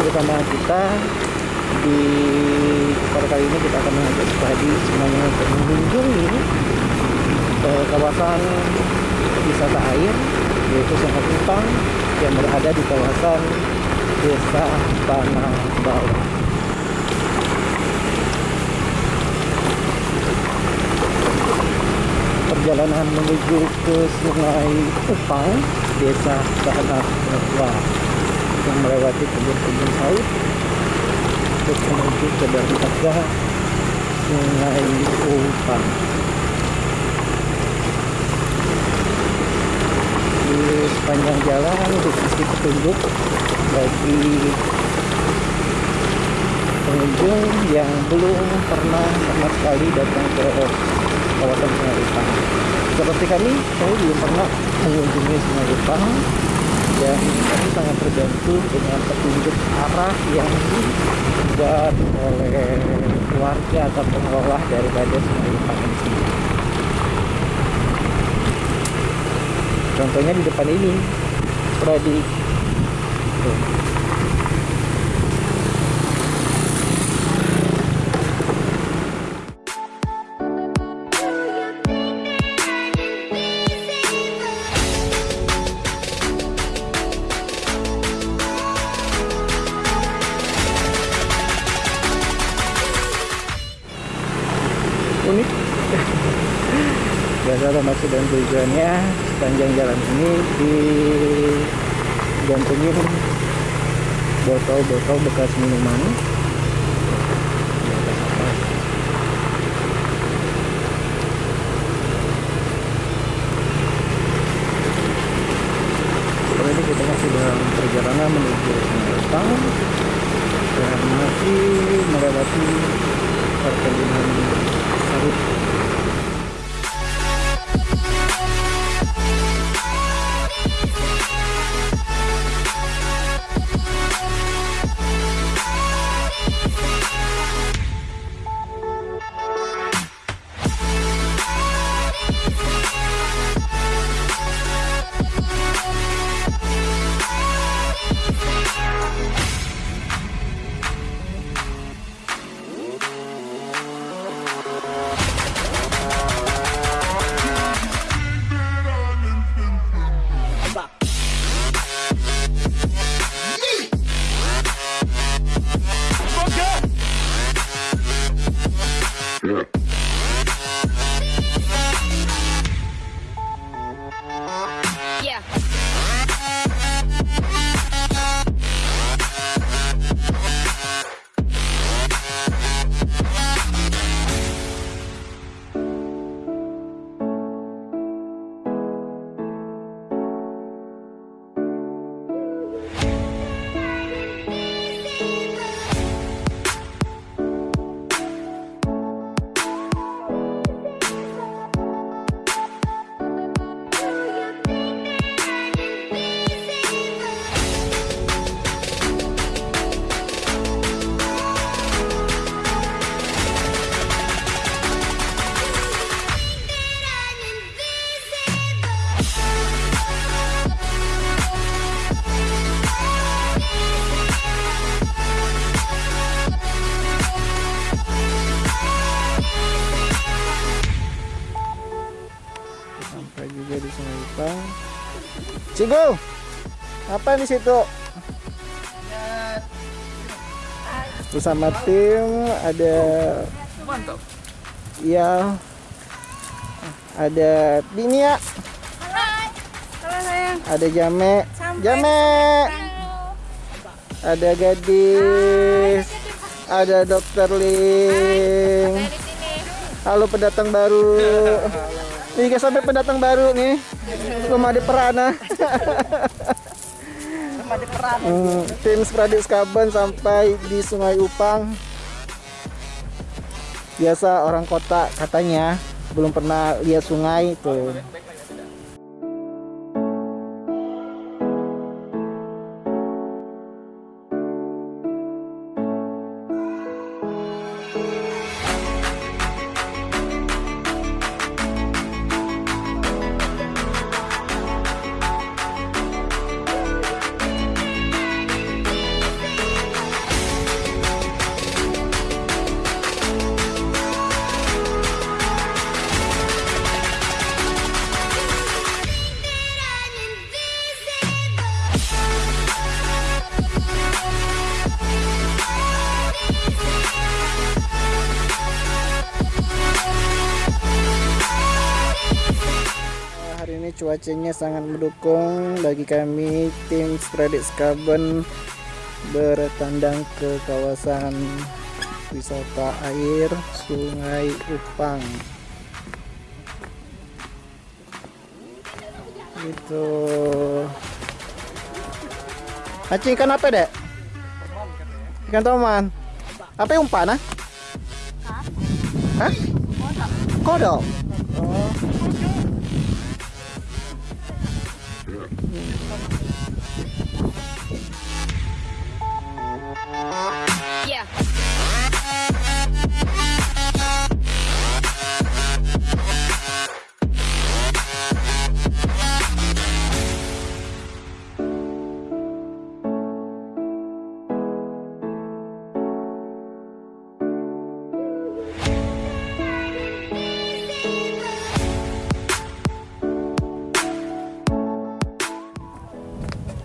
Lagi bersama kita di pada kali ini kita akan mengajak Prodi semuanya untuk mengunjungi eh, kawasan wisata air yaitu Sungai Kupang yang berada di kawasan Desa Tanah Bawah. Perjalanan menuju ke Sungai Kupang, Desa Tanah Bawah yang melewati kebun-kebun sawit untuk menuju ke dermaga Sungai Kupang. Di sepanjang jalan dikasih petunjuk bagi pengunjung yang belum pernah sama sekali datang ke kawasan Sungai Kupang. Seperti kami, saya belum pernah mengunjungi Sungai Kupang dan kami sangat terbantu dengan petunjuk arah yang dibuat oleh warga atau pengelola daripada Sungai Kupang ini. Contohnya di depan ini, Prodi. Salah maksud dan tujuannya sepanjang jalan ini digantungin botol-botol bekas minuman di. Sekarang ini kita masih dalam perjalanan menuju Semarang dan masih melewati perkebunan sawit Kupang Cigo apa di situ? Bersama tim ada Mantap. ya ada Dinia. Sayang. ada Jame. Jame. Ada gadis. Ada dokter Ling. Halo pendatang baru tiga sampai pendatang baru nih. Belum ada perana. Hmm, tim Spradik Skaban sampai di Sungai Upang. Biasa orang kota katanya belum pernah lihat sungai tuh cuacanya sangat mendukung bagi kami tim Spreadit Skaben bertandang ke kawasan wisata air Sungai Upang. Itu. Acing ikan apa, Dek? Ikan toman. Apa umpan, ah? Hah? Kodok. Oh.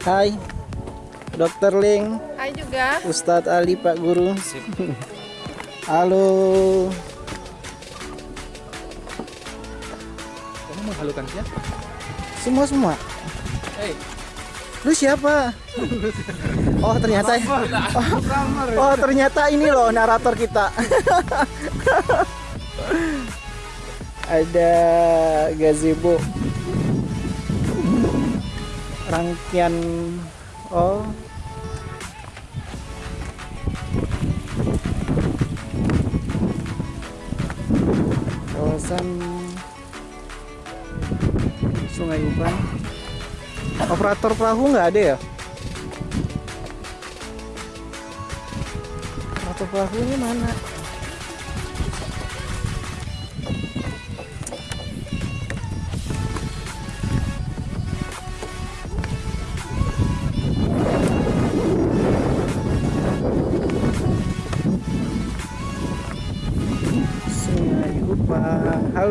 Hai. Dokter Ling, Hai juga. Ustadz Ali Pak Guru. Halo. Kamu menghalukan siapa? Semua semua. Hei, Lu siapa? Oh ternyata Oh, oh ternyata ini loh narator kita. Ada gazebo. Rangkaian oh kawasan Sungai Upang. Operator perahu nggak ada ya? Operator perahunya mana?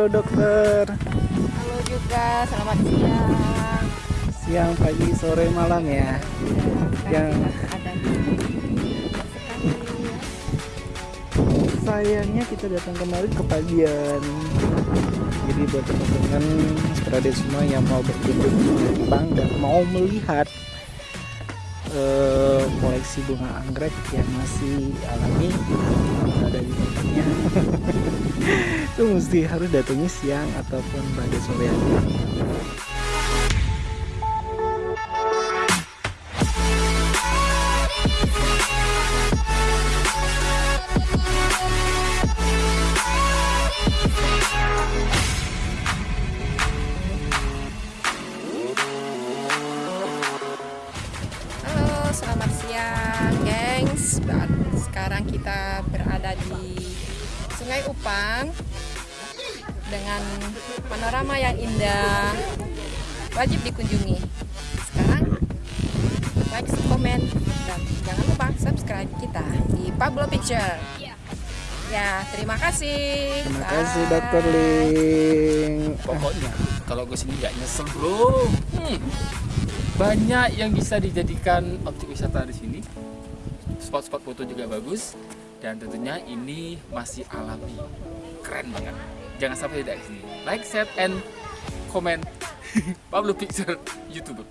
Halo dokter. Halo juga. Selamat siang. Siang, pagi, sore, malam ya. Yang ada di sayangnya kita datang kemarin ke Padian. Jadi buat teman-teman semua yang mau berkunjung ke Jepang dan mau melihat eh, koleksi bunga anggrek yang masih alami ada di tempatnya itu mesti harus datangnya siang ataupun pada sore hari. Sungai Upang dengan panorama yang indah. Wajib dikunjungi. Sekarang like, komen, dan jangan lupa subscribe kita di Pablo Picture. Ya, terima kasih. Terima kasih Bye. Dokter Ling. pokoknya kalau gue sini nggak nyesel bro. Hmm. Banyak yang bisa dijadikan objek wisata di sini. Spot-spot foto juga bagus. Dan tentunya ini masih alami. Keren banget. Jangan sampai tidak sini. Like, share, and comment. Pablo Picture YouTuber.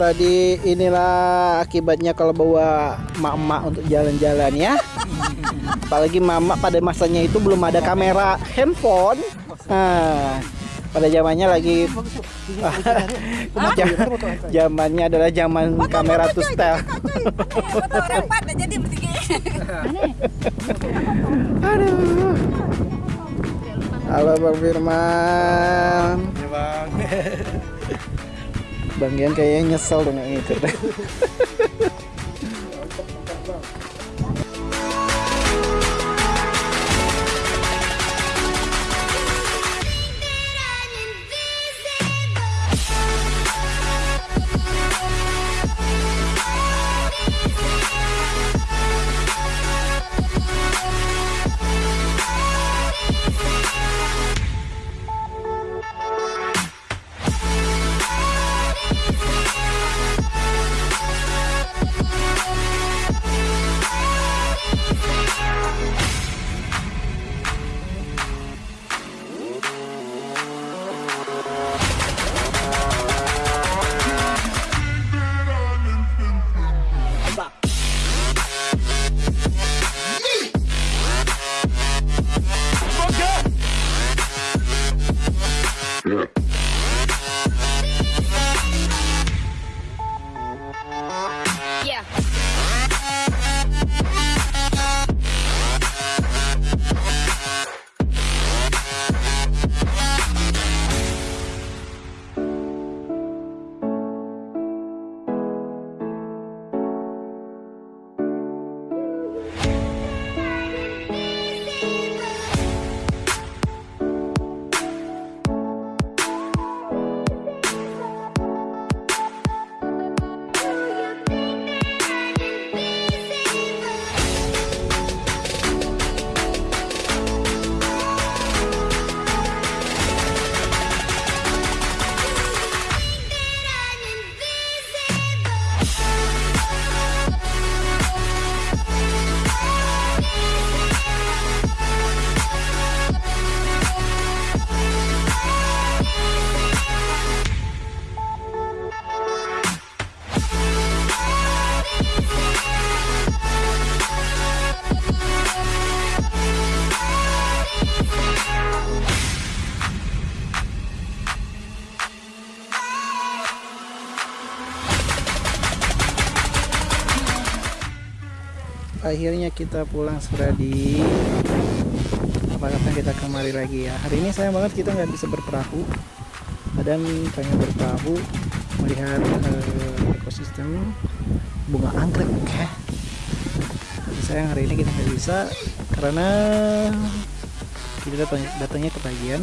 Spradi inilah akibatnya kalau bawa emak-emak untuk jalan-jalan ya. apalagi mama pada masanya itu belum ada kamera handphone nah pada zamannya lagi zamannya adalah zaman kamera to style halo bang Firman bang. Bang Gian kayaknya nyesel dengan itu akhirnya kita pulang Suradi apa kata kita kemari lagi ya? Hari ini sayang banget kita nggak bisa berperahu. Dan pengen berperahu melihat eh, ekosistem bunga anggrek ya. Tapi sayang hari ini kita nggak bisa karena kita datang datangnya kebagian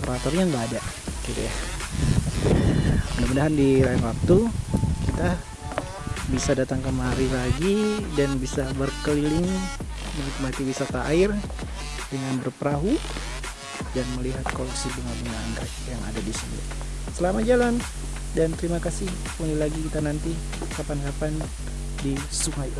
operatornya nggak ada. Gitu ya. Mudah-mudahan di lain waktu kita bisa datang kemari lagi dan bisa berkeliling menikmati wisata air dengan berperahu dan melihat koleksi bunga-bunga anggrek yang ada di sini. Selamat jalan dan terima kasih. Kembali lagi kita nanti kapan-kapan di Sungai